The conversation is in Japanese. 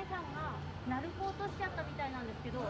前さんが鳴子落としちゃったみたいなんですけど。